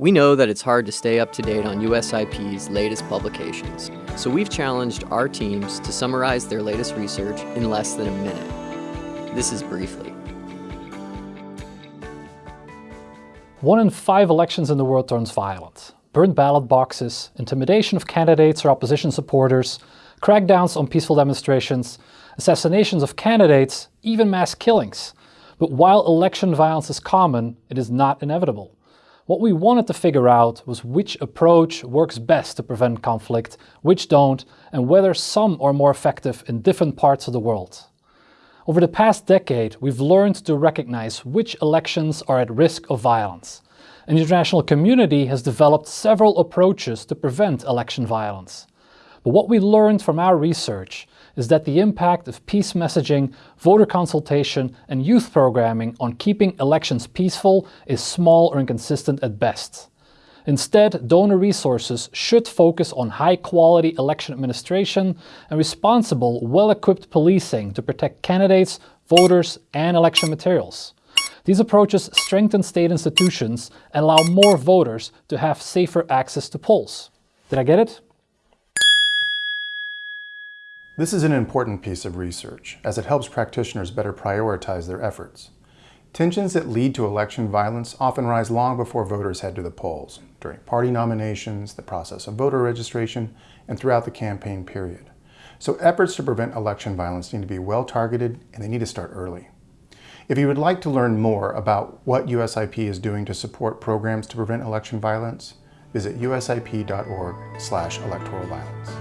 We know that it's hard to stay up to date on USIP's latest publications, so we've challenged our teams to summarize their latest research in less than a minute. This is Briefly. One in five elections in the world turns violent. Burned ballot boxes, intimidation of candidates or opposition supporters, crackdowns on peaceful demonstrations, assassinations of candidates, even mass killings. But while election violence is common, it is not inevitable. What we wanted to figure out was which approach works best to prevent conflict, which don't, and whether some are more effective in different parts of the world. Over the past decade, we've learned to recognize which elections are at risk of violence. And the international community has developed several approaches to prevent election violence. But what we learned from our research is that the impact of peace messaging, voter consultation and youth programming on keeping elections peaceful is small or inconsistent at best. Instead, donor resources should focus on high-quality election administration and responsible, well-equipped policing to protect candidates, voters and election materials. These approaches strengthen state institutions and allow more voters to have safer access to polls. Did I get it? This is an important piece of research, as it helps practitioners better prioritize their efforts. Tensions that lead to election violence often rise long before voters head to the polls, during party nominations, the process of voter registration, and throughout the campaign period. So efforts to prevent election violence need to be well targeted and they need to start early. If you would like to learn more about what USIP is doing to support programs to prevent election violence, visit usip.org slash electoral violence.